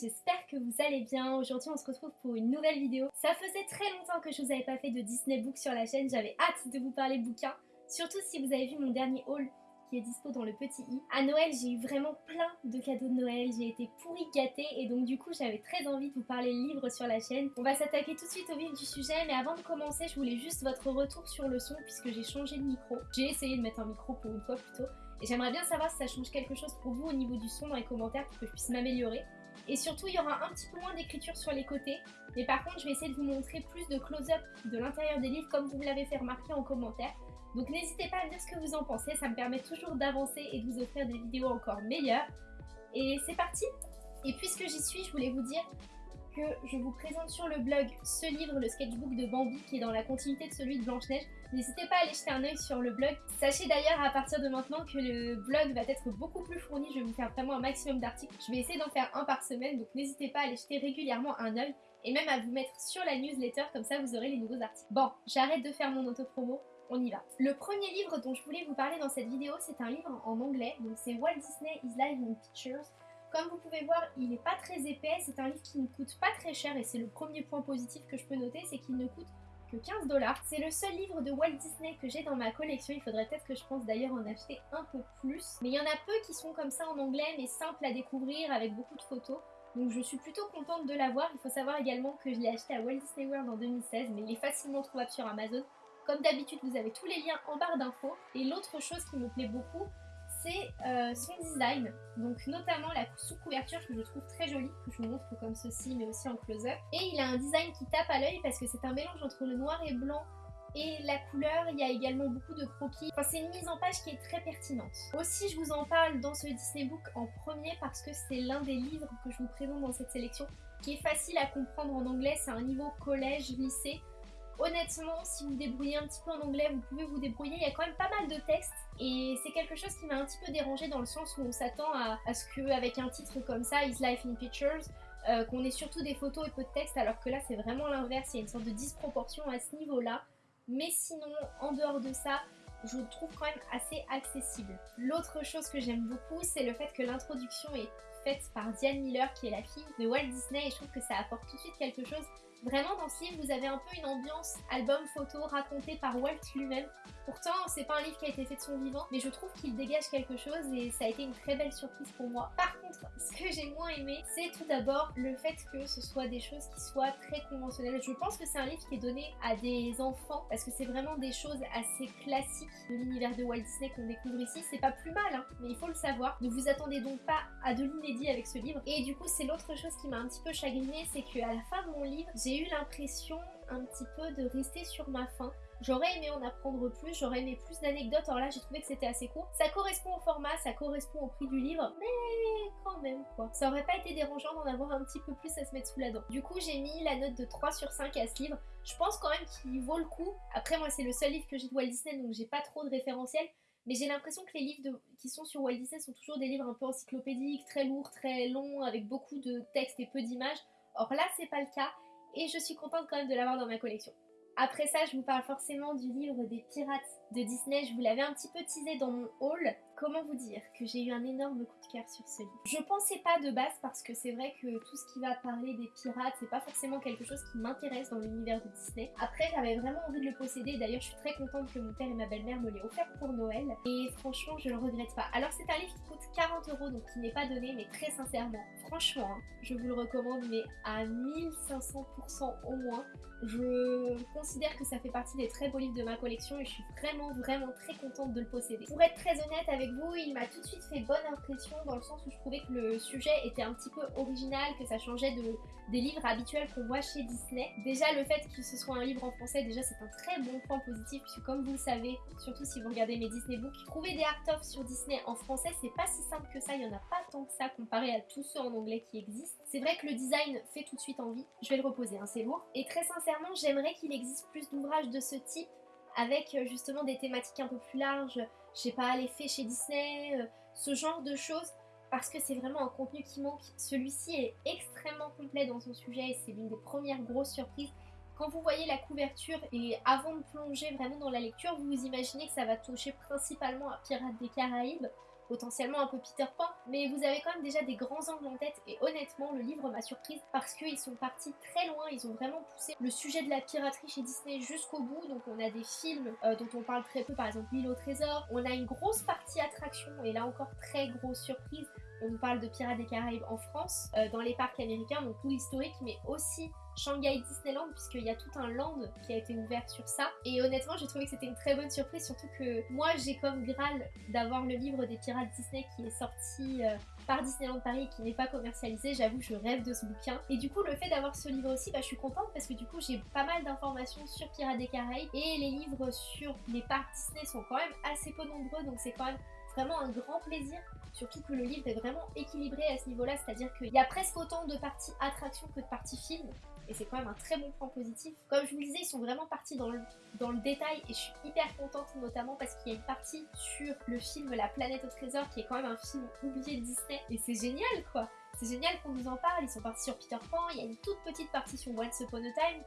j'espère que vous allez bien. Aujourd'hui on se retrouve pour une nouvelle vidéo. Ça faisait très longtemps que je vous avais pas fait de Disney Book sur la chaîne, j'avais hâte de vous parler bouquin. Surtout si vous avez vu mon dernier haul qui est dispo dans le petit i. À Noël, j'ai eu vraiment plein de cadeaux de Noël, j'ai été pourri gâtée et donc du coup j'avais très envie de vous parler livres sur la chaîne. On va s'attaquer tout de suite au vif du sujet, mais avant de commencer, je voulais juste votre retour sur le son puisque j'ai changé de micro. J'ai essayé de mettre un micro pour une fois plutôt. Et j'aimerais bien savoir si ça change quelque chose pour vous au niveau du son dans les commentaires pour que je puisse m'améliorer. Et surtout, il y aura un petit peu moins d'écriture sur les côtés. Mais par contre, je vais essayer de vous montrer plus de close-up de l'intérieur des livres comme vous l'avez fait remarquer en commentaire. Donc n'hésitez pas à me dire ce que vous en pensez, ça me permet toujours d'avancer et de vous offrir des vidéos encore meilleures. Et c'est parti Et puisque j'y suis, je voulais vous dire je vous présente sur le blog ce livre, le sketchbook de Bambi, qui est dans la continuité de celui de Blanche-Neige. N'hésitez pas à aller jeter un oeil sur le blog. Sachez d'ailleurs à partir de maintenant que le blog va être beaucoup plus fourni, je vais vous faire vraiment un maximum d'articles. Je vais essayer d'en faire un par semaine, donc n'hésitez pas à aller jeter régulièrement un oeil et même à vous mettre sur la newsletter, comme ça vous aurez les nouveaux articles. Bon, j'arrête de faire mon auto-promo, on y va. Le premier livre dont je voulais vous parler dans cette vidéo, c'est un livre en anglais, donc c'est Walt Disney is Live in Pictures. Comme vous pouvez voir, il n'est pas très épais, c'est un livre qui ne coûte pas très cher et c'est le premier point positif que je peux noter, c'est qu'il ne coûte que 15 dollars. C'est le seul livre de Walt Disney que j'ai dans ma collection, il faudrait peut-être que je pense d'ailleurs en acheter un peu plus. Mais il y en a peu qui sont comme ça en anglais, mais simples à découvrir avec beaucoup de photos. Donc je suis plutôt contente de l'avoir. Il faut savoir également que je l'ai acheté à Walt Disney World en 2016, mais il est facilement trouvable sur Amazon. Comme d'habitude, vous avez tous les liens en barre d'infos. Et l'autre chose qui me plaît beaucoup, c'est euh, son design. Donc notamment la sous-couverture que je trouve très jolie, que je vous montre comme ceci, mais aussi en close-up. Et il a un design qui tape à l'œil parce que c'est un mélange entre le noir et blanc et la couleur, il y a également beaucoup de croquis. Enfin, c'est une mise en page qui est très pertinente. Aussi, je vous en parle dans ce Disney Book en premier parce que c'est l'un des livres que je vous présente dans cette sélection qui est facile à comprendre en anglais. C'est un niveau collège, lycée. Honnêtement, si vous débrouillez un petit peu en anglais, vous pouvez vous débrouiller. Il y a quand même pas mal de textes et c'est quelque chose qui m'a un petit peu dérangé dans le sens où on s'attend à, ce qu'avec un titre comme ça, Is Life in Pictures, euh, qu'on ait surtout des photos et peu de texte, alors que là c'est vraiment l'inverse. Il y a une sorte de disproportion à ce niveau-là. Mais sinon, en dehors de ça, je le trouve quand même assez accessible. L'autre chose que j'aime beaucoup, c'est le fait que l'introduction est faite par Diane Miller, qui est la fille de Walt Disney, et je trouve que ça apporte tout de suite quelque chose Vraiment, dans ce livre, vous avez un peu une ambiance album photo raconté par Walt lui-même. Pourtant, c'est pas un livre qui a été fait de son vivant, mais je trouve qu'il dégage quelque chose et ça a été une très belle surprise pour moi. Par contre, ce que j'ai moins aimé, c'est tout d'abord le fait que ce soit des choses qui soient très conventionnelles. Je pense que c'est un livre qui est donné à des enfants parce que c'est vraiment des choses assez classiques de l'univers de Walt Disney qu'on découvre ici. C'est pas plus mal, hein, mais il faut le savoir. Ne vous attendez donc pas à de l'inédit avec ce livre. Et du coup, c'est l'autre chose qui m'a un petit peu chagrinée, c'est qu'à la fin de mon livre, eu l'impression un petit peu de rester sur ma faim. J'aurais aimé en apprendre plus, j'aurais aimé plus d'anecdotes, alors là j'ai trouvé que c'était assez court. Ça correspond au format, ça correspond au prix du livre, mais quand même quoi. Ça aurait pas été dérangeant d'en avoir un petit peu plus à se mettre sous la dent. Du coup j'ai mis la note de 3 sur 5 à ce livre. Je pense quand même qu'il vaut le coup. Après moi c'est le seul livre que j'ai de Walt Disney donc j'ai pas trop de référentiel. Mais j'ai l'impression que les livres qui sont sur Walt Disney sont toujours des livres un peu encyclopédiques, très lourds, très longs, avec beaucoup de textes et peu d'images. Or là c'est pas le cas et je suis contente quand même de l'avoir dans ma collection. Après ça, je vous parle forcément du livre des pirates de Disney. Je vous l'avais un petit peu teasé dans mon haul. Comment vous dire que j'ai eu un énorme coup de cœur sur ce livre Je pensais pas de base parce que c'est vrai que tout ce qui va parler des pirates, c'est pas forcément quelque chose qui m'intéresse dans l'univers de Disney. Après, j'avais vraiment envie de le posséder. D'ailleurs, je suis très contente que mon père et ma belle-mère me l'aient offert pour Noël. Et franchement, je le regrette pas. Alors, c'est un livre qui coûte 40 euros, donc qui n'est pas donné, mais très sincèrement, franchement, hein, je vous le recommande, mais à 1500% au moins. Je considère que ça fait partie des très beaux livres de ma collection et je suis vraiment vraiment très contente de le posséder. Pour être très honnête avec vous, il m'a tout de suite fait bonne impression dans le sens où je trouvais que le sujet était un petit peu original, que ça changeait de, des livres habituels qu'on voit chez Disney. Déjà le fait que ce soit un livre en français, déjà c'est un très bon point positif puisque comme vous le savez, surtout si vous regardez mes Disney Books, trouver des art-of sur Disney en français c'est pas si simple que ça, il y en a pas tant que ça comparé à tous ceux en anglais qui existent. C'est vrai que le design fait tout de suite envie, je vais le reposer, hein, c'est lourd. Et très sincèrement j'aimerais qu'il existe plus d'ouvrages de ce type avec euh, justement des thématiques un peu plus larges, je sais pas, les faits chez Disney, euh, ce genre de choses, parce que c'est vraiment un contenu qui manque. Celui-ci est extrêmement complet dans son sujet et c'est l'une des premières grosses surprises. Quand vous voyez la couverture et avant de plonger vraiment dans la lecture, vous vous imaginez que ça va toucher principalement à Pirates des Caraïbes. Potentiellement un peu Peter Pan, mais vous avez quand même déjà des grands angles en tête et honnêtement le livre m'a surprise parce qu'ils sont partis très loin, ils ont vraiment poussé le sujet de la piraterie chez Disney jusqu'au bout, donc on a des films euh, dont on parle très peu, par exemple L'île au trésor, on a une grosse partie attraction et là encore très grosse surprise, on parle de Pirates des Caraïbes en France, euh, dans les parcs américains, donc tout historique, mais aussi Shanghai Disneyland, puisqu'il y a tout un land qui a été ouvert sur ça. Et honnêtement, j'ai trouvé que c'était une très bonne surprise, surtout que moi, j'ai comme Graal d'avoir le livre des Pirates Disney qui est sorti euh, par Disneyland Paris qui n'est pas commercialisé. J'avoue, je rêve de ce bouquin. Et du coup, le fait d'avoir ce livre aussi, bah, je suis contente parce que du coup, j'ai pas mal d'informations sur Pirates des Caraïbes et les livres sur les parcs Disney sont quand même assez peu nombreux, donc c'est quand même vraiment un grand plaisir Surtout que le livre est vraiment équilibré à ce niveau-là, c'est-à-dire qu'il y a presque autant de parties attraction que de parties film. Et c'est quand même un très bon point positif. Comme je vous le disais, ils sont vraiment partis dans le, dans le détail et je suis hyper contente notamment parce qu'il y a une partie sur le film La planète au trésor qui est quand même un film oublié de Disney. Et c'est génial quoi c'est génial qu'on nous en parle, ils sont partis sur Peter Pan, il y a une toute petite partie sur Once Upon a Time,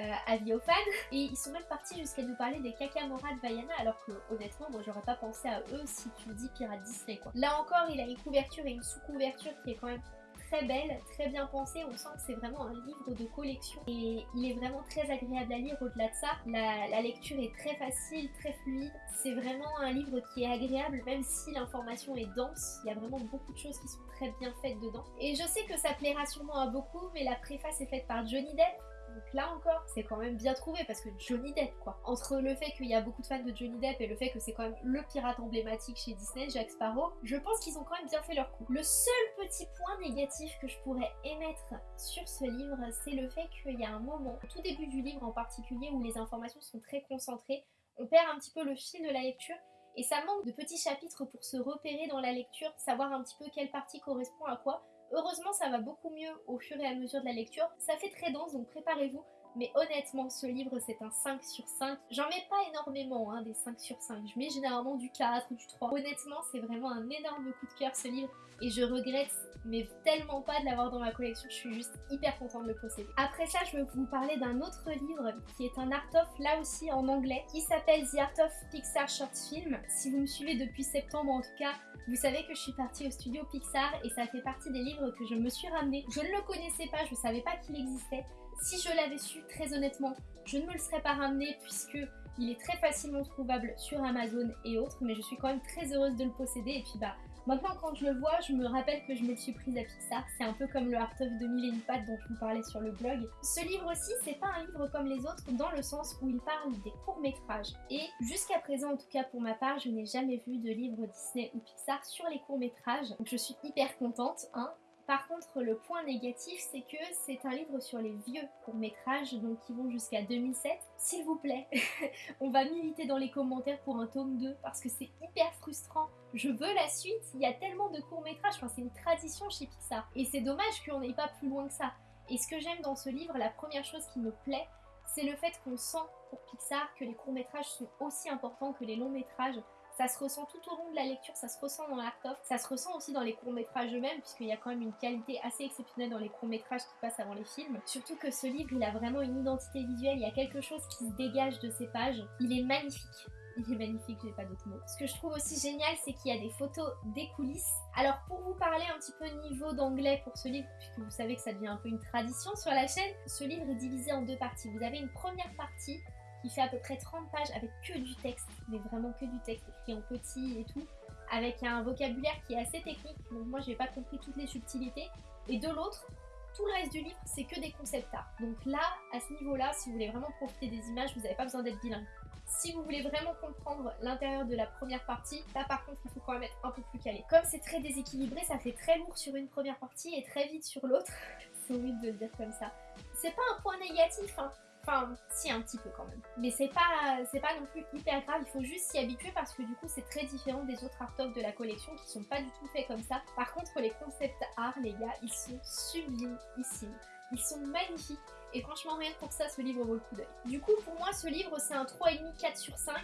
euh, avis aux fans, et ils sont même partis jusqu'à nous parler des Kakamora de Vaiana, alors que honnêtement, moi j'aurais pas pensé à eux si tu dis Pirate Disney. Là encore, il a une couverture et une sous-couverture qui est quand même très belle, très bien pensée. On sent que c'est vraiment un livre de collection et il est vraiment très agréable à lire au-delà de ça. La, lecture est très facile, très fluide. C'est vraiment un livre qui est agréable même si l'information est dense. Il y a vraiment beaucoup de choses qui sont très bien faites dedans. Et je sais que ça plaira sûrement à beaucoup, mais la préface est faite par Johnny Depp donc là encore, c'est quand même bien trouvé parce que Johnny Depp quoi. Entre le fait qu'il y a beaucoup de fans de Johnny Depp et le fait que c'est quand même le pirate emblématique chez Disney, Jack Sparrow, je pense qu'ils ont quand même bien fait leur coup. Le seul petit point négatif que je pourrais émettre sur ce livre, c'est le fait qu'il y a un moment, tout début du livre en particulier, où les informations sont très concentrées, on perd un petit peu le fil de la lecture et ça manque de petits chapitres pour se repérer dans la lecture, savoir un petit peu quelle partie correspond à quoi. Heureusement, ça va beaucoup mieux au fur et à mesure de la lecture. Ça fait très dense, donc préparez-vous. Mais honnêtement, ce livre, c'est un 5 sur 5. J'en mets pas énormément, hein, des 5 sur 5. Je mets généralement du 4 ou du 3. Honnêtement, c'est vraiment un énorme coup de cœur, ce livre. Et je regrette, mais tellement pas de l'avoir dans ma collection. Je suis juste hyper contente de le posséder. Après ça, je vais vous parler d'un autre livre qui est un art of, là aussi en anglais, qui s'appelle The Art of Pixar Short Film. Si vous me suivez depuis septembre, en tout cas, vous savez que je suis partie au studio Pixar et ça fait partie des livres que je me suis ramené. Je ne le connaissais pas, je ne savais pas qu'il existait. Si je l'avais su, très honnêtement, je ne me le serais pas ramené puisque il est très facilement trouvable sur Amazon et autres, mais je suis quand même très heureuse de le posséder. Et puis bah, Maintenant, quand je le vois, je me rappelle que je me suis prise à Pixar. C'est un peu comme le Art of 2000 et dont je vous parlais sur le blog. Ce livre aussi, c'est pas un livre comme les autres dans le sens où il parle des courts-métrages. Et jusqu'à présent, en tout cas pour ma part, je n'ai jamais vu de livre Disney ou Pixar sur les courts-métrages. Donc je suis hyper contente, hein. Par contre, le point négatif, c'est que c'est un livre sur les vieux courts-métrages, donc qui vont jusqu'à 2007. S'il vous plaît, on va militer dans les commentaires pour un tome 2, parce que c'est hyper frustrant. Je veux la suite, il y a tellement de courts-métrages, enfin, c'est une tradition chez Pixar. Et c'est dommage qu'on n'aille pas plus loin que ça. Et ce que j'aime dans ce livre, la première chose qui me plaît, c'est le fait qu'on sent pour Pixar que les courts-métrages sont aussi importants que les longs-métrages. Ça se ressent tout au long de la lecture, ça se ressent dans l'art-of, ça se ressent aussi dans les courts-métrages eux-mêmes, puisqu'il y a quand même une qualité assez exceptionnelle dans les courts-métrages qui passent avant les films. Surtout que ce livre, il a vraiment une identité visuelle, il y a quelque chose qui se dégage de ses pages. Il est magnifique. Il est magnifique, j'ai pas d'autres mots. Ce que je trouve aussi génial, c'est qu'il y a des photos des coulisses. Alors pour vous parler un petit peu niveau d'anglais pour ce livre, puisque vous savez que ça devient un peu une tradition sur la chaîne, ce livre est divisé en deux parties. Vous avez une première partie qui fait à peu près 30 pages avec que du texte, mais vraiment que du texte écrit en petit et tout, avec un vocabulaire qui est assez technique, donc moi j'ai pas compris toutes les subtilités. Et de l'autre, tout le reste du livre, c'est que des concepts art. Donc là, à ce niveau-là, si vous voulez vraiment profiter des images, vous n'avez pas besoin d'être bilingue. Si vous voulez vraiment comprendre l'intérieur de la première partie, là par contre, il faut quand même être un peu plus calé. Comme c'est très déséquilibré, ça fait très lourd sur une première partie et très vite sur l'autre. c'est horrible de le dire comme ça. C'est pas un point négatif, hein. Enfin, si, un petit peu quand même. Mais c'est pas, c'est pas non plus hyper grave, il faut juste s'y habituer parce que du coup, c'est très différent des autres art de la collection qui sont pas du tout faits comme ça. Par contre, les concept art, les gars, ils sont sublimes ici. Ils sont magnifiques. Et franchement, rien que pour ça, ce livre vaut le coup d'œil. Du coup, pour moi, ce livre, c'est un 3,5, 4 sur 5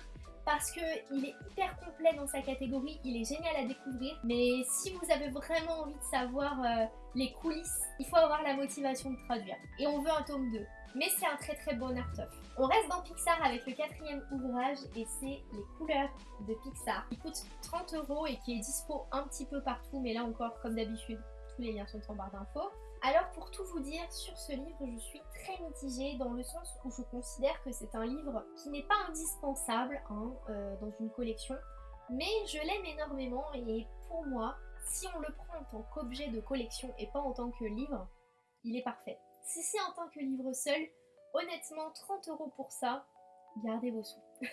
parce qu'il est hyper complet dans sa catégorie, il est génial à découvrir. Mais si vous avez vraiment envie de savoir euh, les coulisses, il faut avoir la motivation de traduire. Et on veut un tome 2. Mais c'est un très très bon art of. On reste dans Pixar avec le quatrième ouvrage et c'est Les couleurs de Pixar. Il coûte 30 euros et qui est dispo un petit peu partout, mais là encore, comme d'habitude, tous les liens sont en barre d'infos. Alors pour tout vous dire, sur ce livre, je suis très mitigée dans le sens où je considère que c'est un livre qui n'est pas indispensable hein, euh, dans une collection, mais je l'aime énormément et pour moi, si on le prend en tant qu'objet de collection et pas en tant que livre, il est parfait. Si c'est en tant que livre seul, honnêtement, 30 euros pour ça, gardez vos sous.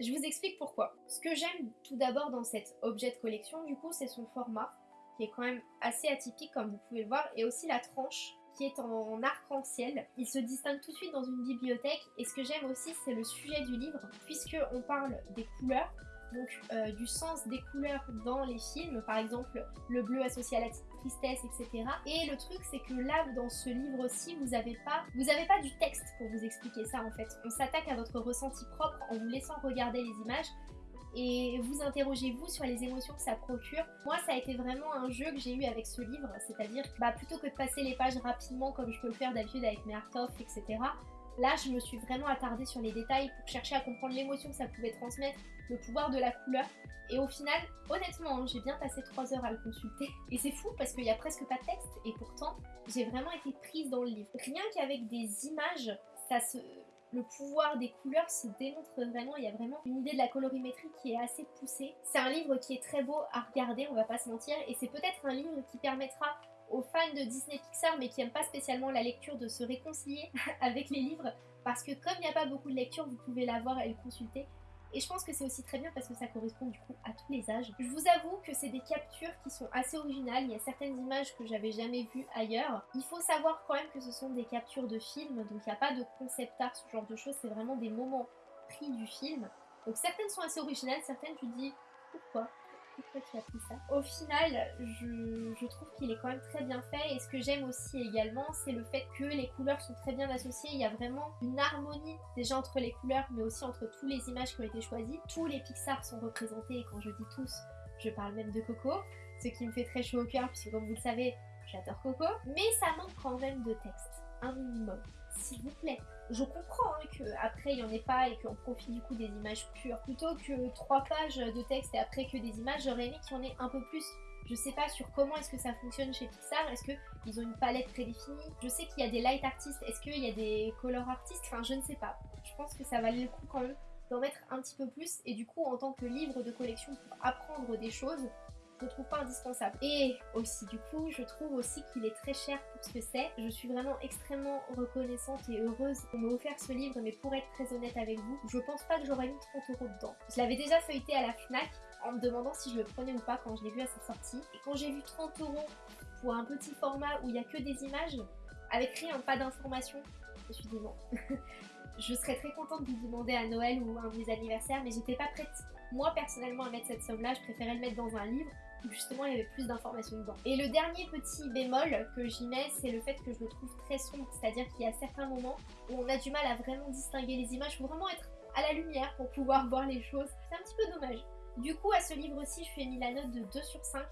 je vous explique pourquoi. Ce que j'aime tout d'abord dans cet objet de collection, du coup, c'est son format, qui est quand même assez atypique comme vous pouvez le voir, et aussi la tranche qui est en arc-en-ciel. Il se distingue tout de suite dans une bibliothèque, et ce que j'aime aussi, c'est le sujet du livre, puisque on parle des couleurs, donc euh, du sens des couleurs dans les films, par exemple le bleu associé à la tristesse, etc. Et le truc c'est que là dans ce livre-ci vous n'avez pas, pas du texte pour vous expliquer ça en fait. On s'attaque à votre ressenti propre en vous laissant regarder les images et vous interrogez vous sur les émotions que ça procure. Moi ça a été vraiment un jeu que j'ai eu avec ce livre, c'est-à-dire bah, plutôt que de passer les pages rapidement comme je peux le faire d'habitude avec mes art etc. Là, je me suis vraiment attardée sur les détails pour chercher à comprendre l'émotion que ça pouvait transmettre, le pouvoir de la couleur. Et au final, honnêtement, hein, j'ai bien passé 3 heures à le consulter. Et c'est fou parce qu'il n'y a presque pas de texte. Et pourtant, j'ai vraiment été prise dans le livre. Rien qu'avec des images, ça se... le pouvoir des couleurs se démontre vraiment. Il y a vraiment une idée de la colorimétrie qui est assez poussée. C'est un livre qui est très beau à regarder, on va pas se mentir. Et c'est peut-être un livre qui permettra aux fans de Disney Pixar mais qui n'aiment pas spécialement la lecture de se réconcilier avec les livres parce que comme il n'y a pas beaucoup de lecture, vous pouvez la voir et le consulter. Et je pense que c'est aussi très bien parce que ça correspond du coup à tous les âges. Je vous avoue que c'est des captures qui sont assez originales. Il y a certaines images que j'avais jamais vues ailleurs. Il faut savoir quand même que ce sont des captures de films, donc il n'y a pas de concept art, ce genre de choses. C'est vraiment des moments pris du film. Donc certaines sont assez originales, certaines tu dis pourquoi? Au final, je, trouve qu'il est quand même très bien fait et ce que j'aime aussi également, c'est le fait que les couleurs sont très bien associées. Il y a vraiment une harmonie déjà entre les couleurs, mais aussi entre tous les images qui ont été choisies. Tous les Pixar sont représentés et quand je dis tous, je parle même de Coco, ce qui me fait très chaud au cœur puisque comme vous le savez, j'adore Coco. Mais ça manque quand même de texte, minimum s'il vous plaît. Je comprends hein, qu'après il n'y en ait pas et qu'on profite du coup des images pures. Plutôt que trois pages de texte et après que des images, j'aurais aimé qu'il y en ait un peu plus. Je sais pas sur comment est-ce que ça fonctionne chez Pixar, est-ce qu'ils ont une palette prédéfinie? Je sais qu'il y a des light artistes, est-ce qu'il y a des color artistes? Enfin je ne sais pas. Je pense que ça valait le coup quand même d'en mettre un petit peu plus et du coup en tant que livre de collection pour apprendre des choses, je trouve pas indispensable. Et aussi du coup, je trouve aussi qu'il est très cher pour ce que c'est. Je suis vraiment extrêmement reconnaissante et heureuse qu'on m'ait offert ce livre, mais pour être très honnête avec vous, je pense pas que j'aurais mis 30 euros dedans. Je l'avais déjà feuilleté à la FNAC en me demandant si je le prenais ou pas quand je l'ai vu à sa sortie. Et quand j'ai vu 30 euros pour un petit format où il y a que des images, avec rien, pas d'informations, je suis dit je serais très contente de vous demander à Noël ou un de mes anniversaires, mais j'étais pas prête moi personnellement à mettre cette somme là, je préférais le mettre dans un livre justement il y avait plus d'informations dedans. Et le dernier petit bémol que j'y mets, c'est le fait que je le trouve très sombre, c'est-à-dire qu'il y a certains moments où on a du mal à vraiment distinguer les images, faut vraiment être à la lumière pour pouvoir voir les choses. C'est un petit peu dommage. Du coup, à ce livre-ci, je lui ai mis la note de 2 sur 5.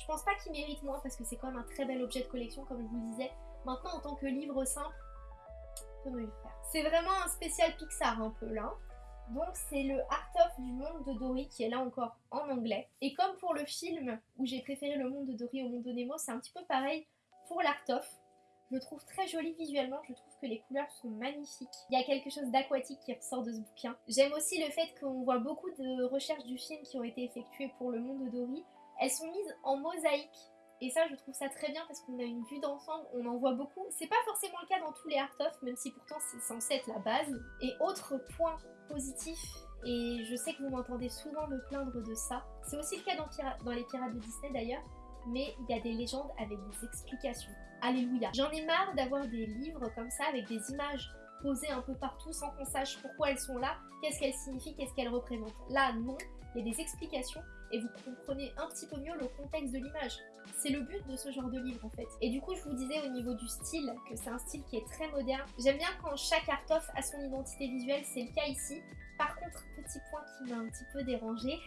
Je pense pas qu'il mérite moins parce que c'est quand même un très bel objet de collection, comme je vous le disais. Maintenant, en tant que livre simple, peut mieux faire? C'est vraiment un spécial Pixar un peu là. Donc c'est le Art of du monde de Dory qui est là encore en anglais. Et comme pour le film où j'ai préféré le monde de Dory au monde de Nemo, c'est un petit peu pareil pour l'Art of. Je le trouve très joli visuellement, je trouve que les couleurs sont magnifiques. Il y a quelque chose d'aquatique qui ressort de ce bouquin. J'aime aussi le fait qu'on voit beaucoup de recherches du film qui ont été effectuées pour le monde de Dory. Elles sont mises en mosaïque et ça, je trouve ça très bien parce qu'on a une vue d'ensemble, on en voit beaucoup. C'est pas forcément le cas dans tous les art of, même si pourtant c'est censé être la base. Et autre point positif, et je sais que vous m'entendez souvent me plaindre de ça, c'est aussi le cas dans, dans les Pirates de Disney d'ailleurs, mais il y a des légendes avec des explications. Alléluia. J'en ai marre d'avoir des livres comme ça avec des images posées un peu partout sans qu'on sache pourquoi elles sont là, qu'est-ce qu'elles signifient, qu'est-ce qu'elles représentent. Là, non, il y a des explications et vous comprenez un petit peu mieux le contexte de l'image. C'est le but de ce genre de livre en fait. Et du coup, je vous disais au niveau du style que c'est un style qui est très moderne. J'aime bien quand chaque art-off a son identité visuelle, c'est le cas ici. Par contre, petit point qui m'a un petit peu dérangé,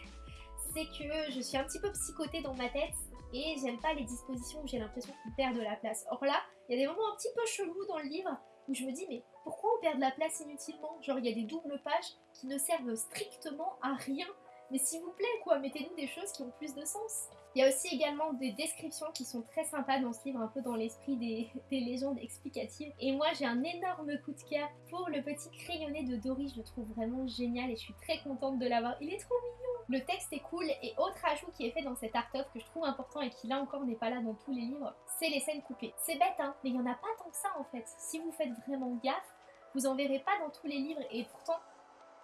c'est que je suis un petit peu psychotée dans ma tête et j'aime pas les dispositions où j'ai l'impression qu'on perd de la place. Or là, il y a des moments un petit peu chelous dans le livre où je me dis mais pourquoi on perd de la place inutilement? Genre il y a des doubles pages qui ne servent strictement à rien. Mais s'il vous plaît quoi, mettez-nous des choses qui ont plus de sens. Il y a aussi également des descriptions qui sont très sympas dans ce livre, un peu dans l'esprit des, légendes explicatives. Et moi j'ai un énorme coup de cœur pour le petit crayonné de Dory, je le trouve vraiment génial et je suis très contente de l'avoir. Il est trop mignon Le texte est cool et autre ajout qui est fait dans cet art-of que je trouve important et qui là encore n'est pas là dans tous les livres, c'est les scènes coupées. C'est bête hein, mais il n'y en a pas tant que ça en fait. Si vous faites vraiment gaffe, vous en verrez pas dans tous les livres et pourtant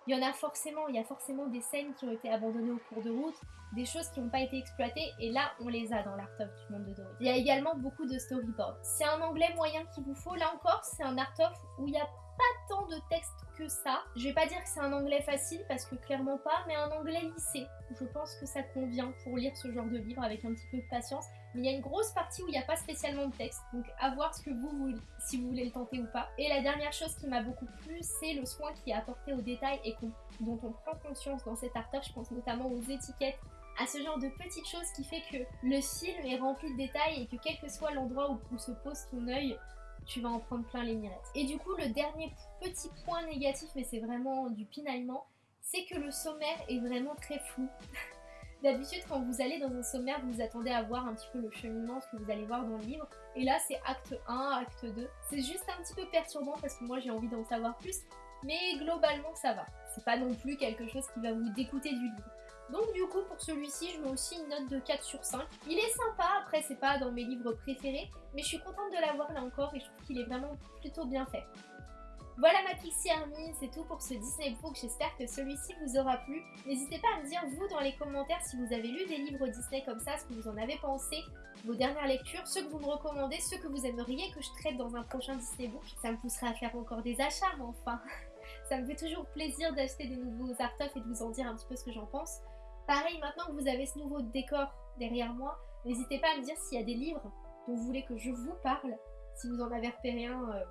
il y en a forcément, il y a forcément des scènes qui ont été abandonnées au cours de route, des choses qui n'ont pas été exploitées, et là, on les a dans l'Art of du monde de Dory. Il y a également beaucoup de storyboards. C'est un anglais moyen qu'il vous faut, là encore, c'est un Art of où il n'y a pas tant de texte que ça. Je vais pas dire que c'est un anglais facile, parce que clairement pas, mais un anglais lycée. Je pense que ça convient pour lire ce genre de livre avec un petit peu de patience mais il y a une grosse partie où il n'y a pas spécialement de texte, donc à voir ce que vous voulez, si vous voulez le tenter ou pas. Et la dernière chose qui m'a beaucoup plu, c'est le soin qui est apporté aux détails et dont on prend conscience dans cet artère, je pense notamment aux étiquettes, à ce genre de petites choses qui fait que le film est rempli de détails et que quel que soit l'endroit où, où se pose ton œil, tu vas en prendre plein les mirettes. Et du coup, le dernier petit point négatif, mais c'est vraiment du pinaillement, c'est que le sommaire est vraiment très flou. D'habitude, quand vous allez dans un sommaire, vous attendez à voir un petit peu le cheminement, ce que vous allez voir dans le livre. Et là, c'est acte 1, acte 2. C'est juste un petit peu perturbant parce que moi, j'ai envie d'en savoir plus. Mais globalement, ça va. C'est pas non plus quelque chose qui va vous dégoûter du livre. Donc du coup, pour celui-ci, je mets aussi une note de 4 sur 5. Il est sympa, après c'est pas dans mes livres préférés, mais je suis contente de l'avoir là encore et je trouve qu'il est vraiment plutôt bien fait. Voilà ma Pixie Army, c'est tout pour ce Disney Book, j'espère que celui-ci vous aura plu. N'hésitez pas à me dire vous dans les commentaires si vous avez lu des livres Disney comme ça, ce que vous en avez pensé, vos dernières lectures, ceux que vous me recommandez, ceux que vous aimeriez que je traite dans un prochain Disney Book. Ça me poussera à faire encore des achats, enfin, ça me fait toujours plaisir d'acheter des nouveaux art et de vous en dire un petit peu ce que j'en pense. Pareil, maintenant que vous avez ce nouveau décor derrière moi, n'hésitez pas à me dire s'il y a des livres dont vous voulez que je vous parle, si vous en avez repéré un euh,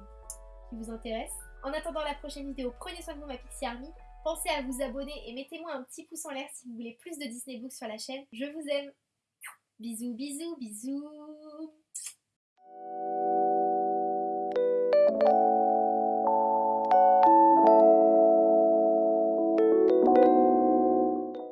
qui vous intéresse. En attendant la prochaine vidéo, prenez soin de vous ma Pixie Army. Pensez à vous abonner et mettez-moi un petit pouce en l'air si vous voulez plus de Disney Books sur la chaîne. Je vous aime. Bisous, bisous, bisous.